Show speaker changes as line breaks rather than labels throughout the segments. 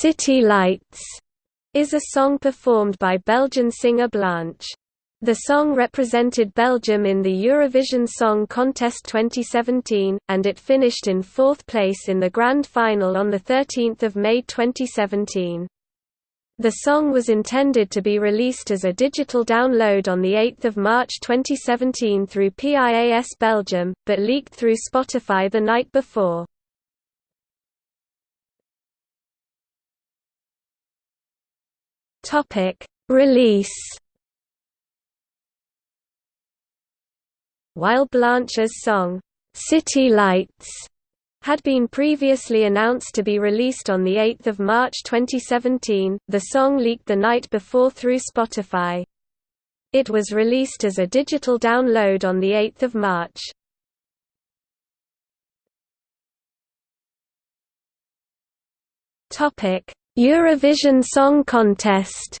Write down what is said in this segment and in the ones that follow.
City Lights is a song performed by Belgian singer Blanche. The song represented Belgium in the Eurovision Song Contest 2017, and it finished in fourth place in the grand final on 13 May 2017. The song was intended to be released as a digital download on 8 March 2017 through PIAS Belgium, but leaked through Spotify the night before. Topic: Release. While Blanche's song City Lights had been previously announced to be released on 8 March 2017, the song leaked the night before through Spotify. It was released as a digital download on 8 March. Eurovision Song Contest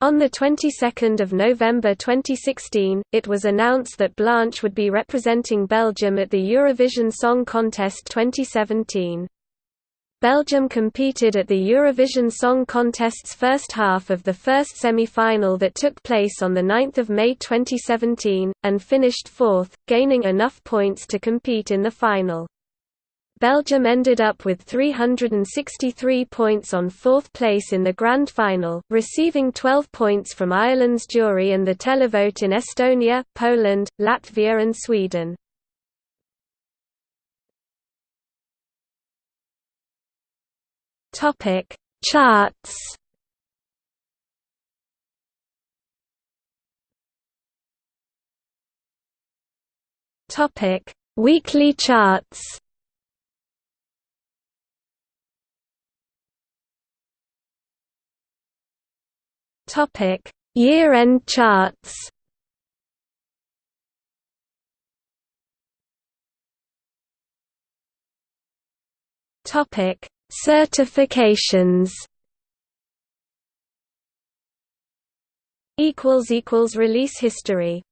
On the 22nd of November 2016, it was announced that Blanche would be representing Belgium at the Eurovision Song Contest 2017. Belgium competed at the Eurovision Song Contest's first half of the first semi-final that took place on 9 May 2017, and finished fourth, gaining enough points to compete in the final. Belgium ended up with 363 points on fourth place in the grand final, receiving 12 points from Ireland's jury and the televote in Estonia, Poland, Latvia and Sweden. Topic: Charts. Topic: Weekly charts. Topic: Year-end charts. Topic: Certifications. Equals equals release history